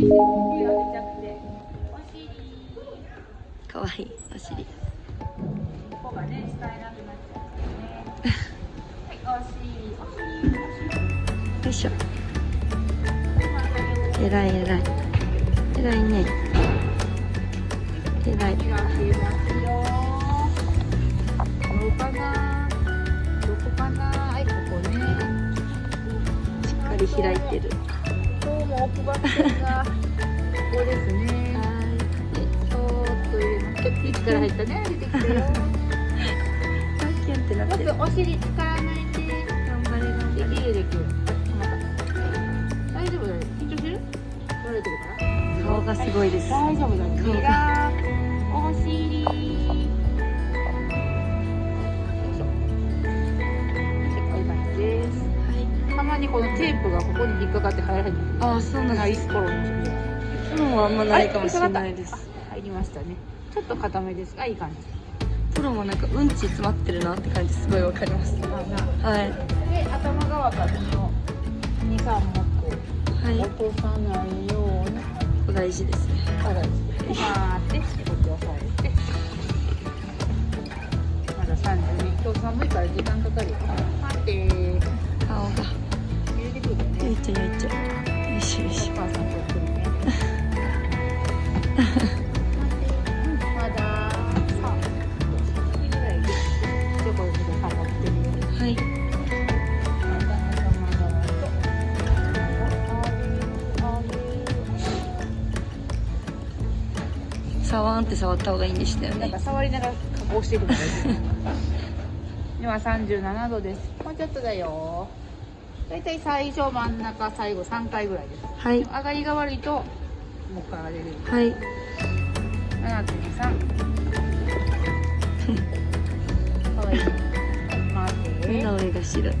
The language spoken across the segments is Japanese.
かわいいお尻。こがね使えなくなっちゃうねはいお尻。お尻。お尻よいしょ。えらいえらい。えらいね。えらい。開けますよどうかなどこかな？はいここね。しっかり開いてる今日も奥歯線がここですねちょっと入れますちょっと力入ったね出てきたよキュンってなってまずお尻使わない。で頑張れ頑で張きるできる大丈夫だよ緊張してる取れてるから顔がすごい。です大丈夫だよ。テープがここに引っかかって入らない。ああそうなんです頃の時は。プロはあんまないかもしれないですあ入りましたね。ちょっと固めですがいい感じ。プロもなんかうんち詰まってるなって感じすごいわかりますはいで頭側からこの二三目はい落とさないように。大事ですねからですサワーンって触った方がいいんでしたよね。なんか触りながら加工していくのがいい今37度です。もうちょっとだよ。だいたい最初真ん中最後3回ぐらいです。はい。上がりが悪いともう一回上がれる。はい。7.3かわいい。待って。目が白い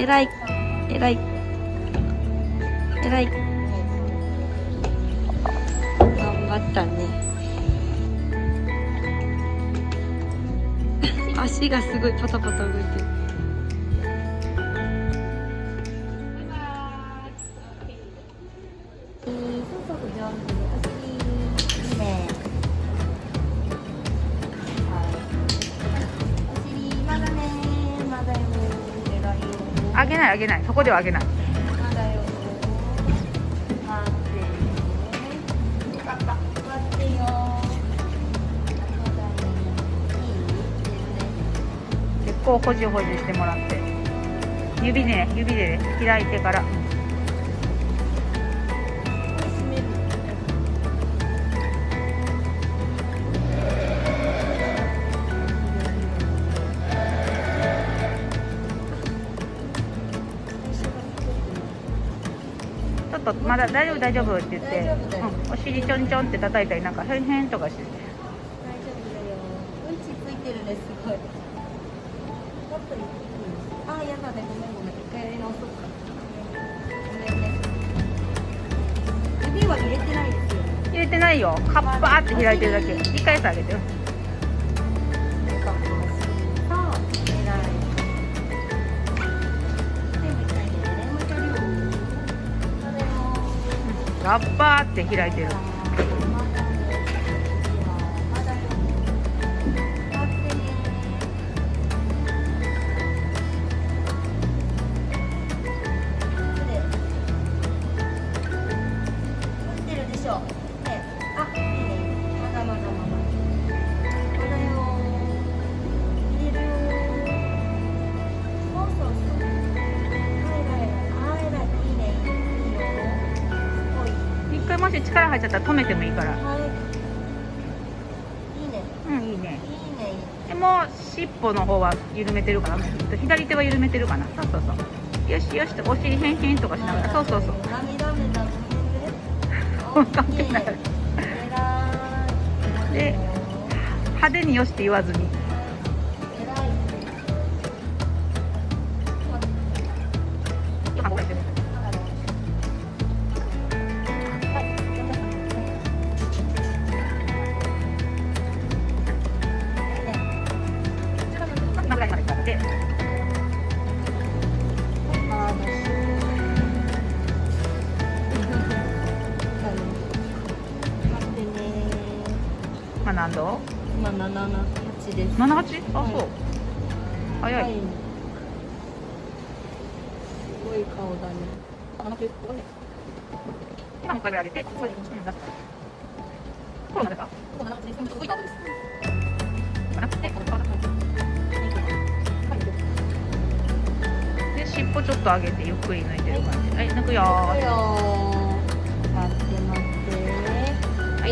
偉い偉い偉い。頑張ったね。足がすごいパタパタ動いてる。ないあげない。そこではあげない。結構ほじほじしてもらって。指でね指でね開いてからとまだ大丈夫大丈夫って言ってうん、お尻ちょんちょんって叩いたりなんかへんへんとかしてて大丈夫だよ。うんちついてるね、すごい。あ、やだね、ごめんごめん。一回やり直そうか。ごめんね。指は入れてないですよ。入れてないよカッパーって開いてるだけ一回さあげてカッパーって開いてる。し力入っちゃったら止めてもいいから。はい。いいね。うんいいね。いいね。でも尻尾の方は緩めてるかな左手は緩めてるかな。そうそうそう。よしよしとお尻へんへんとかしながら。そうそうそう。ダメダメだ。関係ない。偉い。で派手によしって言わずに七八です。七八？あ、そう。早い、い、すごい顔だね。今もう一回げて、こ、う、しこれこ、です、で、尻尾ちょっと上げてゆっくり抜いてる感じ。はい、抜くよー。抜くよー。待って待って。はい。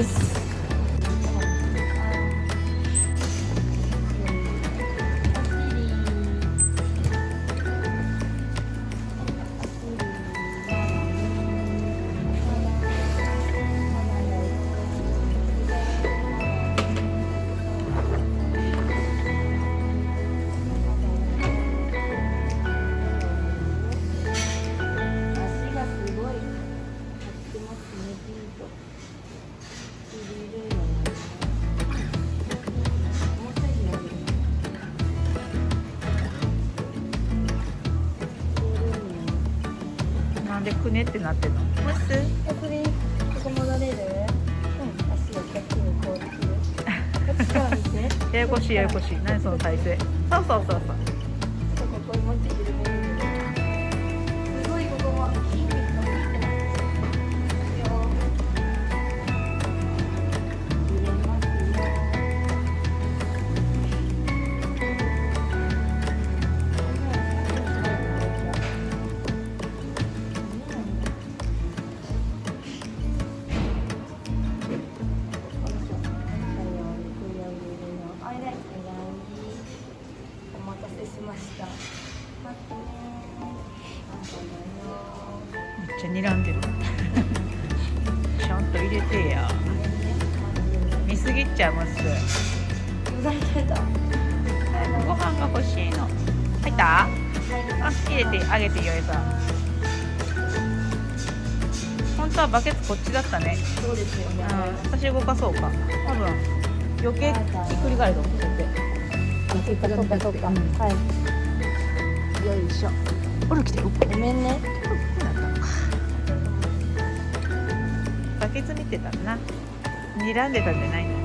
あ、ね。ってなってんのむすえ、これ、ここ戻れる？うん、足をこっちにこうする。こっちから見て。ややこしいややこしい何その体勢？そうそうそうそうちゃ睨んでる。ちゃんと入れてや。見すぎっちゃい出た。ご飯が欲しいの。入った？あ入れてあげてよえさん本当はバケツこっちだったね。そうですよね。うん私動かそうか。多分。余計ひっくり返ると思って。てそうかそうか。そうか。はい。よいしょ。ほら来てるごめんね。バケツ見てたな。睨んでたんじゃないの？